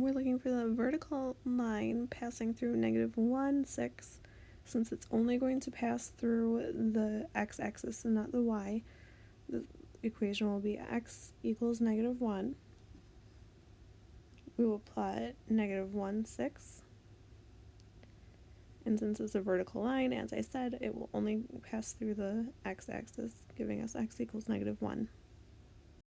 we're looking for the vertical line passing through negative 1, 6. Since it's only going to pass through the x-axis and not the y, the equation will be x equals negative 1. We will plot negative 1, 6. And since it's a vertical line, as I said, it will only pass through the x-axis, giving us x equals negative 1.